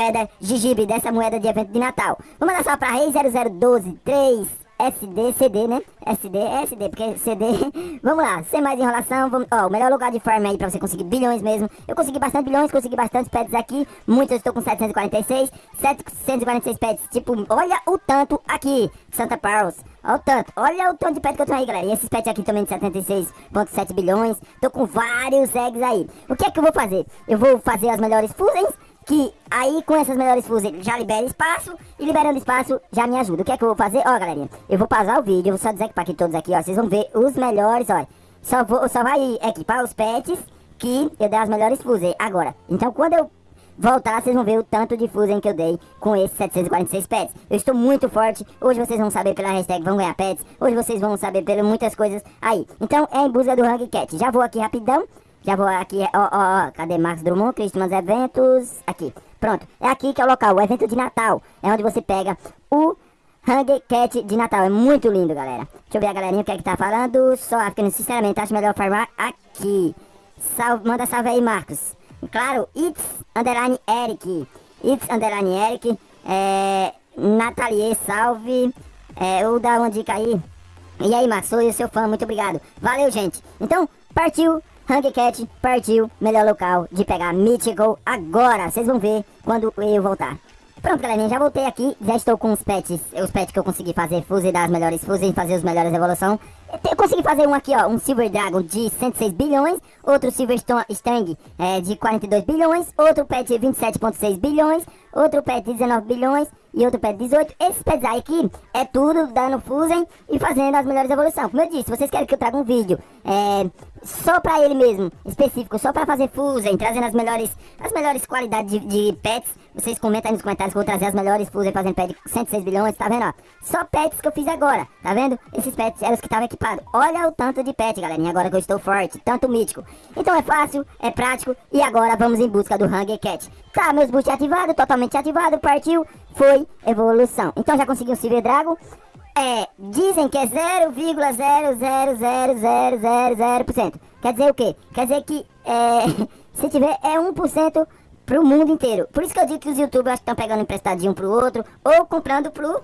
moeda Gigibe, dessa moeda de evento de Natal. Vou mandar só pra Rei 00123 SD, CD, né? SD, SD, porque CD. vamos lá, sem mais enrolação, vamos. Ó, o melhor lugar de farm aí pra você conseguir bilhões mesmo. Eu consegui bastante bilhões, consegui bastante pets aqui. Muitos eu estou com 746. 746 pets, tipo, olha o tanto aqui. Santa Paros. Olha o tanto, olha o tanto de pet que eu tenho aí, galera. E esses pets aqui também de 76,7 bilhões. Tô com vários eggs aí. O que é que eu vou fazer? Eu vou fazer as melhores fusões que aí com essas melhores fusões já libera espaço e liberando espaço já me ajuda. O que é que eu vou fazer? Ó, galerinha, eu vou pausar o vídeo, eu vou só dizer aqui todos aqui, ó, vocês vão ver os melhores, ó. Só, vou, só vai equipar os pets que eu dei as melhores fusões agora. Então quando eu voltar, vocês vão ver o tanto de fusão que eu dei com esses 746 pets. Eu estou muito forte, hoje vocês vão saber pela hashtag vão ganhar pets, hoje vocês vão saber pelas muitas coisas aí. Então é em busca do Hang Cat. Já vou aqui rapidão, já vou aqui, ó, ó, ó, cadê Marcos Drummond, Christmas Eventos, aqui. Pronto, é aqui que é o local, o evento de Natal. É onde você pega o Hang Cat de Natal. É muito lindo, galera. Deixa eu ver a galerinha o que é que tá falando. Só porque, sinceramente, acho melhor farmar aqui. Salve, manda salve aí, Marcos. Claro, It's Underline Eric. It's Underline Eric. É, Nathalie, salve. É, eu dar uma dica aí. E aí, Marcos, sou eu, seu fã, muito obrigado. Valeu, gente. Então, partiu Hangcat partiu, melhor local de pegar Mythical agora. Vocês vão ver quando eu voltar. Pronto, galerinha, já voltei aqui, já estou com os pets, os pets que eu consegui fazer, fuse das melhores fuses, fazer os melhores evolução. Eu consegui fazer um aqui, ó, um Silver Dragon de 106 bilhões, outro Silver Stang é, de 42 bilhões, outro pet de 27.6 bilhões, outro pet de 19 bilhões e outro pet de 18. Esses aí aqui é tudo dando fusem e fazendo as melhores evoluções. Como eu disse, vocês querem que eu traga um vídeo é, só pra ele mesmo, específico, só pra fazer fusem, trazendo as melhores, as melhores qualidades de, de pets, vocês comentam aí nos comentários que eu vou trazer as melhores fusem fazendo pet de 106 bilhões, tá vendo, ó? Só pets que eu fiz agora, tá vendo? Esses pets eram os que estavam equipados. Olha o tanto de pet, galerinha, agora que eu estou forte, tanto mítico. Então é fácil, é prático e agora vamos em busca do Hunger Cat. Tá, meus boosts ativados, totalmente ativado, partiu, foi evolução. Então já consegui um Silver Dragon. É, dizem que é 0,0000000%. Quer dizer o quê? Quer dizer que é, se tiver é 1% pro mundo inteiro. Por isso que eu digo que os youtubers estão pegando emprestadinho pro outro ou comprando pro,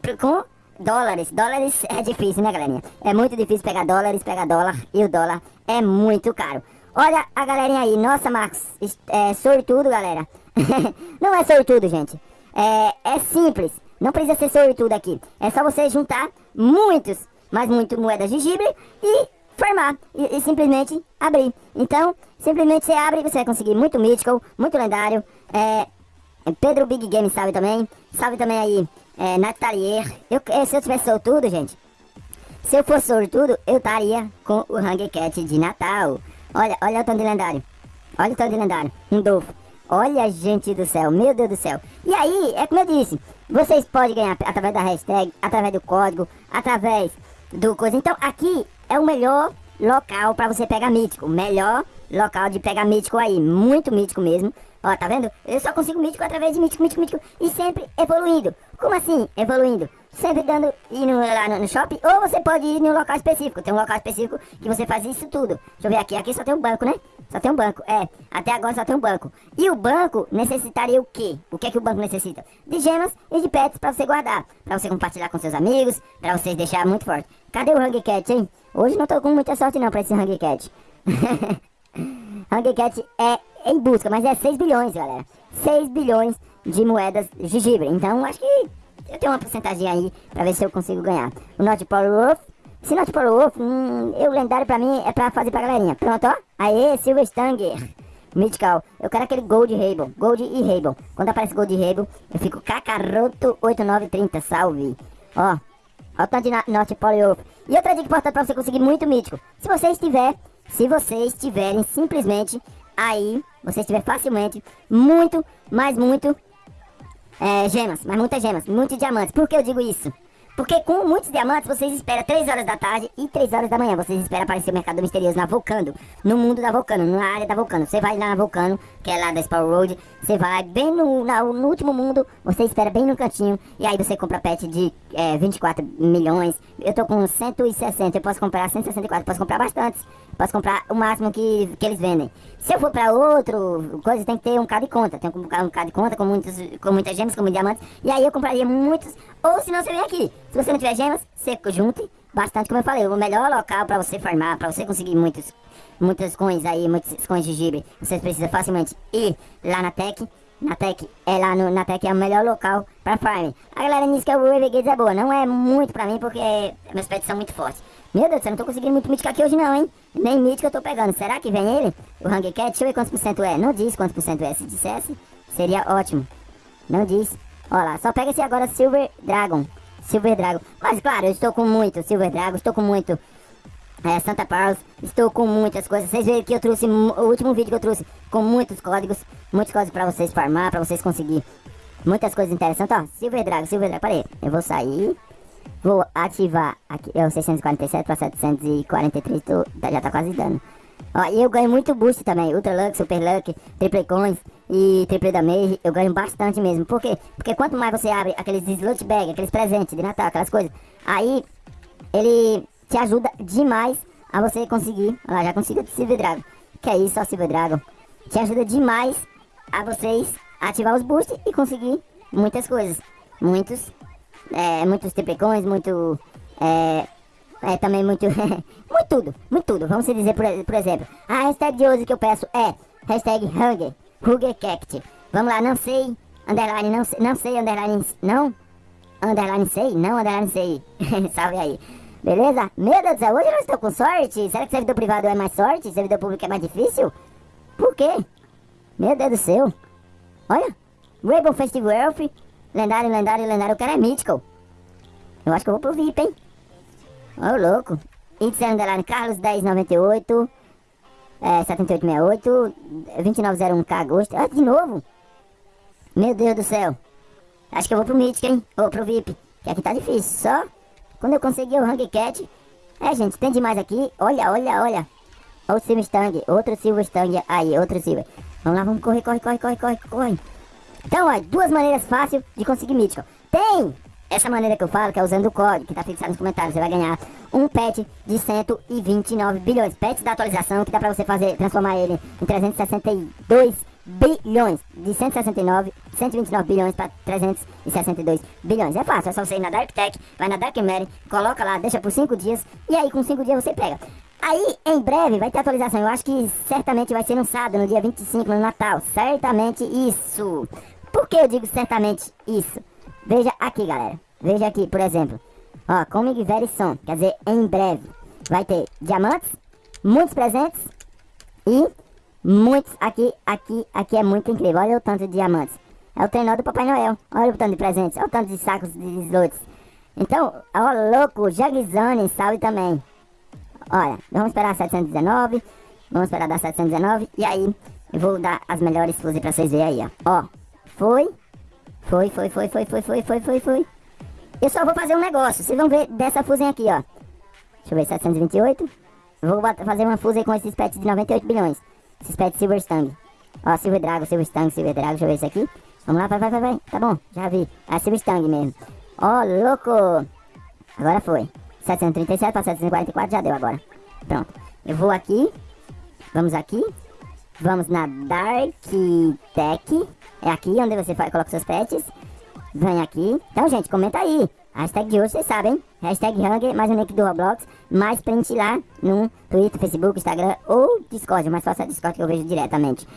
pro com dólares. Dólares é difícil, né, galerinha? É muito difícil pegar dólares, pegar dólar e o dólar é muito caro. Olha a galerinha aí. Nossa, Marcos, é sortudo, galera. Não é sortudo, gente. É, é simples. Não precisa ser sortudo aqui. É só você juntar muitos, mas muito moedas de gibre e formar. E, e, simplesmente abrir. Então, simplesmente você abre e você vai conseguir muito mítico, muito lendário. É, Pedro Big Game salve também. Salve também aí, é, Natalier. Eu, se eu tivesse sortudo, gente. Se eu fosse sortudo, eu estaria com o Hang Cat de Natal. Olha, olha o tanto de lendário. Olha o tanto de lendário. Um Dolfo. Olha, gente do céu, meu Deus do céu. E aí, é como eu disse, vocês podem ganhar através da hashtag, através do código, através do coisa. Então, aqui é o melhor local para você pegar mítico. Melhor local de pegar mítico aí. Muito mítico mesmo. Ó, tá vendo? Eu só consigo mítico através de mítico, mítico, mítico. E sempre evoluindo. Como assim, evoluindo? Sempre dando, ir no, lá no, no, shopping. Ou você pode ir em um local específico. Tem um local específico que você faz isso tudo. Deixa eu ver aqui. Aqui só tem um banco, né? Só tem um banco, é. Até agora só tem um banco. E o banco necessitaria o quê? O que é que o banco necessita? De gemas e de pets pra você guardar. Pra você compartilhar com seus amigos, pra vocês deixar muito forte. Cadê o Hungry Cat, hein? Hoje não tô com muita sorte não pra esse Hungry Cat. Hungry Cat é em busca, mas é 6 bilhões, galera. 6 bilhões de moedas de gibre. Então acho que eu tenho uma porcentagem aí pra ver se eu consigo ganhar. O Not Power Wolf se for o Wolf, hum, eu lendário pra mim é pra fazer pra galerinha. Pronto, ó. Aê, Silver Stanger. Mythical. Eu quero aquele Gold Rainbow. Gold e Rainbow. Quando aparece Gold e Rainbow, eu fico cacaroto 8930. Salve. Ó. Ó o tanto de Norte Wolf. E outra dica importante pra você conseguir muito mítico. Se você estiver, se vocês estiverem simplesmente aí, você estiver facilmente, muito, mas muito, é, gemas. Mas muitas gemas, muitos diamantes. Por que eu digo isso? Porque com muitos diamantes, vocês esperam 3 horas da tarde e 3 horas da manhã. Vocês esperam aparecer o mercado misterioso na Vulcano. No mundo da Vulcano, na área da Vulcano. Você vai lá na Vulcano, que é lá da Spawn Road. Você vai bem no, na, no último mundo. Você espera bem no cantinho. E aí você compra pet de é, 24 milhões. Eu tô com 160. Eu posso comprar 164. Posso comprar bastantes. posso comprar o máximo que, que eles vendem. Se eu for pra outro coisa, tem que ter um card de conta. Tem que comprar um card de conta com, muitos, com muitas gemas, com muitos diamantes. E aí eu compraria muitos. Ou se não, você vem aqui. Se você não tiver gemas, você junte bastante, como eu falei. O melhor local pra você farmar, pra você conseguir muitos, muitas coins aí, muitos coins de gibe. Você precisa facilmente ir lá na Tech. Na Tech é lá no, na Tech é o melhor local pra farm. A galera diz que o Renegades é boa. Não é muito pra mim porque meus pets são muito fortes. Meu Deus céu, não tô conseguindo muito mítico aqui hoje não, hein? Nem mítico eu tô pegando. Será que vem ele? O Hungry Cat? Deixa eu ver quantos por cento é. Não diz quantos por cento é. Se dissesse, seria ótimo. Não diz. Olha lá, só pega esse agora Silver Dragon. Silver Dragon. Mas claro, eu estou com muito Silver Dragon, estou com muito é, Santa Paula, estou com muitas coisas. Vocês viram que eu trouxe o último vídeo que eu trouxe com muitos códigos, muitos códigos para vocês farmar, para vocês conseguir muitas coisas interessantes. Ó, Silver Dragon, Silver Dragon, peraí, eu vou sair. Vou ativar aqui, é o 647 para 743, tô, já tá quase dando. Ó, e eu ganho muito boost também, Ultra Lux, Super Luck, Triple Coins e Triple Damage, eu ganho bastante mesmo. Por quê? Porque quanto mais você abre aqueles slot bag, aqueles presentes de Natal, aquelas coisas, aí ele te ajuda demais a você conseguir, lá, já consigo Silver Dragon. Que é isso, ó, Silver Dragon. Te ajuda demais a vocês ativar os boosts e conseguir muitas coisas. Muitos é, muitos tipecões, muito. É, é também muito. muito tudo, muito tudo. Vamos dizer, por, por exemplo, a hashtag de hoje que eu peço é hashtag Hunger, HungerCact. Vamos lá, não sei, underline, não não sei, underline, não, underline sei, não, underline sei. Salve aí. Beleza? Meu Deus do céu, hoje eu não estou com sorte. Será que servidor privado é mais sorte? Servidor público é mais difícil? Por quê? Meu Deus do céu. Olha, Rainbow Festival Elf, Lendário, lendário, lendário. O cara é mítico. Eu acho que eu vou pro VIP, hein? Ô, oh, louco. Índice underline Carlos 1098. É, 7868. 2901K agosto. Ah, de novo? Meu Deus do céu. Acho que eu vou pro Mítico, hein? Ou pro VIP. Que aqui tá difícil. Só quando eu conseguir o Hang Cat. É, gente, tem demais aqui. Olha, olha, olha. Olha o Silver Stang. Outro Silver Stang. Aí, outro Silver. Vamos lá, vamos correr, corre, corre, corre, corre, corre. Então, ó, duas maneiras fáceis de conseguir mítico. Tem essa maneira que eu falo, que é usando o código, que tá fixado nos comentários. Você vai ganhar um pet de 129 bilhões. Pets da atualização, que dá pra você fazer, transformar ele em 362 bilhões. De 169, 129 bilhões para 362 bilhões. É fácil, é só você ir na Dark Tech, vai na Dark Mary, coloca lá, deixa por 5 dias, e aí com 5 dias você pega. Aí, em breve, vai ter atualização. Eu acho que certamente vai ser sábado, no dia 25, no Natal. Certamente isso. Por que eu digo certamente isso? Veja aqui, galera. Veja aqui, por exemplo. Ó, Comic Very Soon. Quer dizer, em breve. Vai ter diamantes, muitos presentes e muitos aqui, aqui, aqui é muito incrível. Olha o tanto de diamantes. É o trenó do Papai Noel. Olha o tanto de presentes. Olha o tanto de sacos de slots. Então, ó, louco, Jagzone, salve também. Olha, vamos esperar 719. Vamos esperar dar 719. E aí, eu vou dar as melhores fusas pra vocês verem aí, ó. Ó, foi. Foi, foi, foi, foi, foi, foi, foi, foi, foi. Eu só vou fazer um negócio. Vocês vão ver dessa fusão aqui, ó. Deixa eu ver, 728. Vou fazer uma fusão com esses pets de 98 bilhões. Esses pets Silver Stang. Ó, Silver Dragon, Silver Stang, Silver Dragon. Deixa eu ver esse aqui. Vamos lá, vai, vai, vai, vai. Tá bom, já vi. É Silver Stang mesmo. Ó, louco. Agora foi. 737 para 744 já deu agora. Pronto. Eu vou aqui. Vamos aqui. Vamos na Dark Tech. É aqui onde você coloca seus pets. Vem aqui. Então, gente, comenta aí. Hashtag de hoje, vocês sabem. Hashtag Hunger, mais um link do Roblox. Mais print lá no Twitter, Facebook, Instagram ou Discord. Mais fácil é Discord que eu vejo diretamente.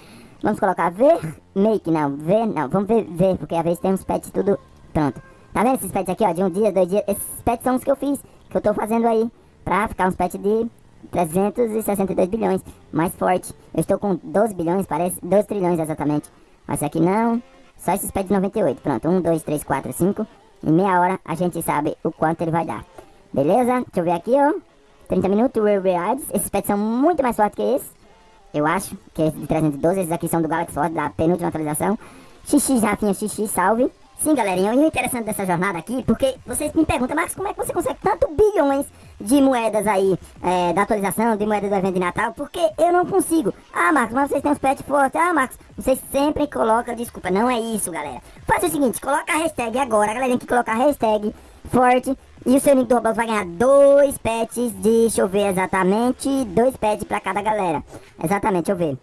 Vamos colocar ver, make, não, ver, não. Vamos ver, ver, porque às vezes tem uns pets tudo pronto. Tá vendo esses pets aqui, ó, de um dia, dois dias? Esses pets são os que eu fiz, que eu tô fazendo aí. Pra ficar uns pets de 362 bilhões, mais forte. Eu estou com 12 bilhões, parece, 12 trilhões exatamente. Mas aqui não, só esses pets de 98. Pronto, 1, 2, 3, 4, 5. Em meia hora a gente sabe o quanto ele vai dar. Beleza? Deixa eu ver aqui, ó. 30 minutos, Rewards. Esses pets são muito mais fortes que esse. Eu acho, que esse de 312. Esses aqui são do Galaxy Sword, da penúltima atualização. XX, Rafinha, XX, salve. Sim, galerinha, e o interessante dessa jornada aqui, porque vocês me perguntam, Marcos, como é que você consegue tanto bilhões de moedas aí, é, da atualização, de moedas do evento de Natal? Porque eu não consigo. Ah, Marcos, mas vocês têm uns pets fortes. Ah, Marcos, vocês sempre colocam, desculpa, não é isso, galera. Faz o seguinte, coloca a hashtag agora, a galerinha que coloca a hashtag forte. E o seu nick do Roblox vai ganhar dois pets de, deixa eu ver exatamente, dois pets pra cada galera. Exatamente, deixa eu ver.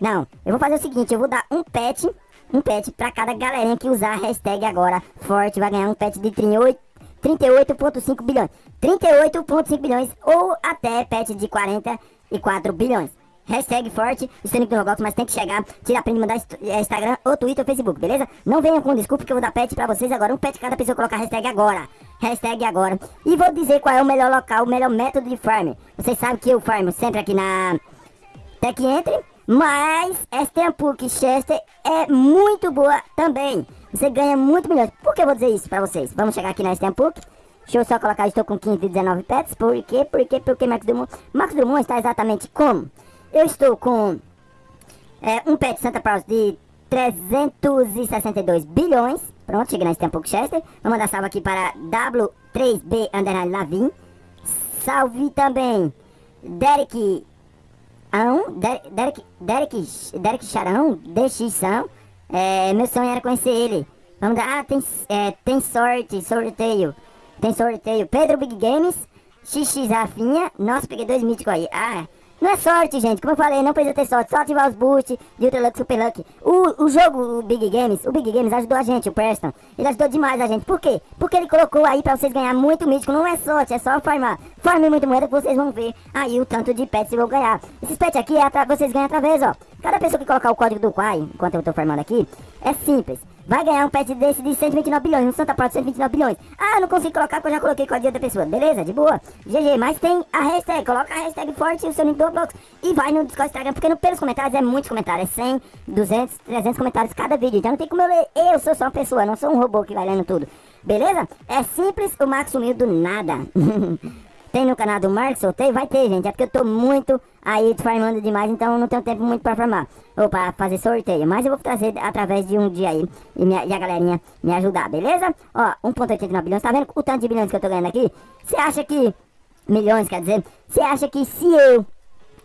Não, eu vou fazer o seguinte, eu vou dar um pet, um pet pra cada galerinha que usar a hashtag agora forte. Vai ganhar um pet de 38,5 bilhões. 38,5 bilhões ou até pet de 44 bilhões. Hashtag forte, o do Roblox, mas tem que chegar, tirar print, mandar é, Instagram ou Twitter ou Facebook, beleza? Não venham com desculpa que eu vou dar pet pra vocês agora. Um pet cada pessoa colocar hashtag agora. Hashtag agora. E vou dizer qual é o melhor local, o melhor método de farm. Vocês sabem que eu farmo sempre aqui na Tech Entry, mas esta PUC Chester é muito boa também. Você ganha muito milhões. Por que eu vou dizer isso pra vocês? Vamos chegar aqui na PUC. Deixa eu só colocar, estou com 15 e 19 pets. Por quê? Por quê? Porque Max Drummond... Max Drummond está exatamente como? Eu estou com é, um pet Santa Claus de 362 bilhões. Pronto, cheguei nesse tempo Chester. Vou mandar salve aqui para W3B Underline Lavin. Salve também Derek Derek, Derek, Derek, Derek Charão, DX São. É, meu sonho era conhecer ele. Vamos dar, ah, tem, é, tem sorte, sorteio. Tem sorteio. Pedro Big Games, XX Rafinha. Nossa, peguei dois míticos aí. Ah, não é sorte, gente. Como eu falei, não precisa ter sorte. Só ativar os boosts de Ultra Luck, Super Luck. O, o jogo, o Big Games, o Big Games ajudou a gente, o Preston. Ele ajudou demais a gente. Por quê? Porque ele colocou aí pra vocês ganhar muito mítico. Não é sorte, é só farmar. Farme muito moeda que vocês vão ver aí o tanto de pets que vão ganhar. Esses pets aqui é vocês ganham através, ó. Cada pessoa que colocar o código do Quai, enquanto eu tô farmando aqui, é simples vai ganhar um pet desse de 129 bilhões, um Santa Prata de 129 bilhões. Ah, não consigo colocar porque eu já coloquei com a dia da pessoa. Beleza, de boa. GG, mas tem a hashtag, coloca a hashtag forte o seu nick do Roblox e vai no Discord Instagram, porque no, pelos comentários é muitos comentários, é 100, 200, 300 comentários cada vídeo. Então não tem como eu ler, eu sou só uma pessoa, não sou um robô que vai lendo tudo. Beleza? É simples, o Max sumiu do nada. Tem no canal do Marcos Sorteio? Vai ter, gente. É porque eu tô muito aí farmando demais, então não tenho tempo muito pra farmar. Ou pra fazer sorteio. Mas eu vou trazer através de um dia aí. E, minha, e a galerinha me ajudar, beleza? Ó, 1.89 bilhões. Tá vendo o tanto de bilhões que eu tô ganhando aqui? Você acha que... Milhões, quer dizer? Você acha que se eu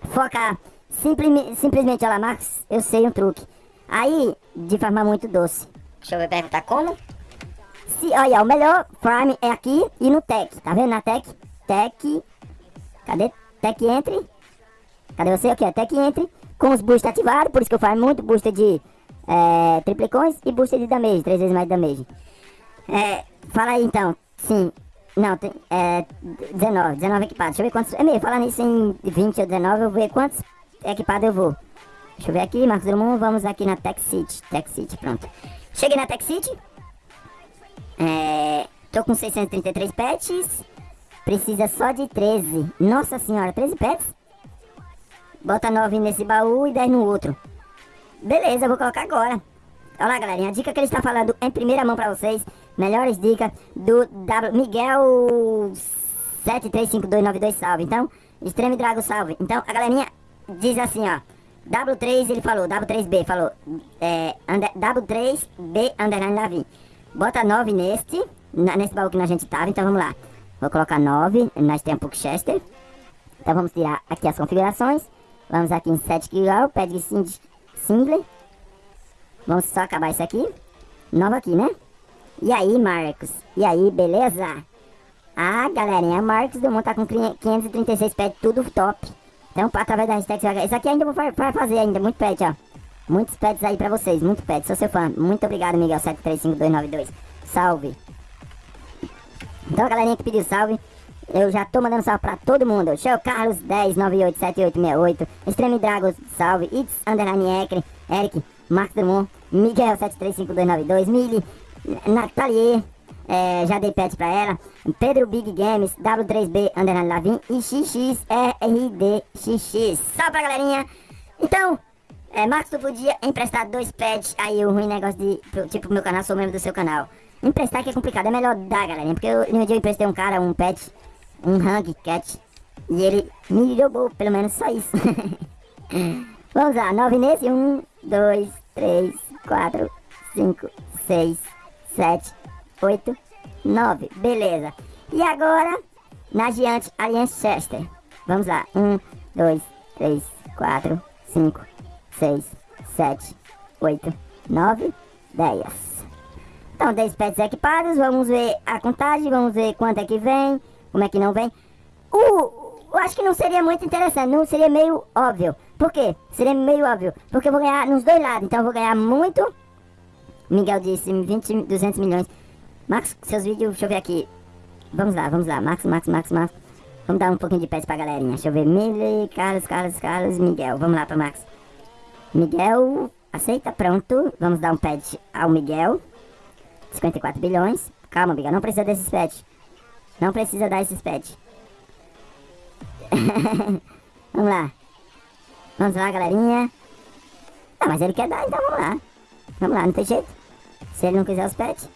focar simples, simplesmente, olha lá, Marcos, eu sei um truque. Aí, de farmar muito doce. Deixa eu perguntar como. Se, olha, o melhor farm é aqui e no Tech. Tá vendo na Tech? Tech. Cadê? Tech Entre. Cadê você? Aqui, ó. Tech Entre. Com os boosters ativados. Por isso que eu faço muito booster de é, triplicões e booster de damage. Três vezes mais damage. É, fala aí então. Sim. Não, tem, é, 19, 19 equipados. Deixa eu ver quantos. É meio, falar nisso em 20 ou 19, eu vou ver quantos equipados eu vou. Deixa eu ver aqui, Marcos Drummond, vamos aqui na Tech City. Tech City, pronto. Cheguei na Tech City. É, tô com 633 pets. Precisa só de 13. Nossa senhora, 13 pets? Bota 9 nesse baú e 10 no outro. Beleza, vou colocar agora. Olha lá, galerinha. A dica que ele está falando em primeira mão pra vocês. Melhores dicas do w Miguel 735292 salve. Então, Extreme Drago salve. Então, a galerinha diz assim, ó. W3 ele falou, W3B falou. É, under, W3B underline Davi. Bota 9 neste, nesse baú que a gente tava. Então, vamos lá. Vou colocar 9, nós temos Chester. Então vamos tirar aqui as configurações. Vamos aqui em Set Keyal, Pad Single. Vamos só acabar isso aqui. Novo aqui, né? E aí, Marcos? E aí, beleza? Ah, galerinha, Marcos do Mundo tá com 536 pets, tudo top. Então, através da hashtag, isso aqui ainda vou fazer ainda, muito pet, ó. Muitos pets aí pra vocês, muito pet, sou seu fã. Muito obrigado, Miguel735292. Salve! Então, galerinha que pediu salve, eu já tô mandando salve pra todo mundo. Show Carlos 10987868, Extreme Dragos, salve, It's Underline Ekre, Eric, Marcos Drummond, Miguel 735292, Mili, Nathalie, é, já dei pet pra ela, Pedro Big Games, W3B Underline Lavin e XXRDXX. Salve pra galerinha! Então, é, Marcos, tu podia emprestar dois pets aí, o ruim negócio de, tipo, meu canal, sou membro do seu canal. Emprestar que é complicado, é melhor dar, galerinha. Porque eu, um dia eu emprestei um cara, um pet, um hang cat. E ele me jogou, pelo menos só isso. Vamos lá, nove nesse. Um, dois, três, quatro, cinco, seis, sete, oito, nove. Beleza. E agora, na Giante Alliance Chester. Vamos lá. Um, dois, três, quatro, cinco, seis, sete, oito, nove, dez. Então, 10 pets equipados, vamos ver a contagem, vamos ver quanto é que vem, como é que não vem. O, eu acho que não seria muito interessante, não seria meio óbvio. Por quê? Seria meio óbvio. Porque eu vou ganhar nos dois lados, então eu vou ganhar muito. Miguel disse 20, 200 milhões. Max, seus vídeos, deixa eu ver aqui. Vamos lá, vamos lá. Max, Max, Max, Max. Vamos dar um pouquinho de pets pra galerinha. Deixa eu ver. Mili, Carlos, Carlos, Carlos, Miguel. Vamos lá pra Max. Miguel, aceita, pronto. Vamos dar um pet ao Miguel. 54 bilhões. Calma, Miguel, não precisa desses pets. Não precisa dar esses pets. vamos lá. Vamos lá, galerinha. Ah, mas ele quer dar, então vamos lá. Vamos lá, não tem jeito. Se ele não quiser os pets.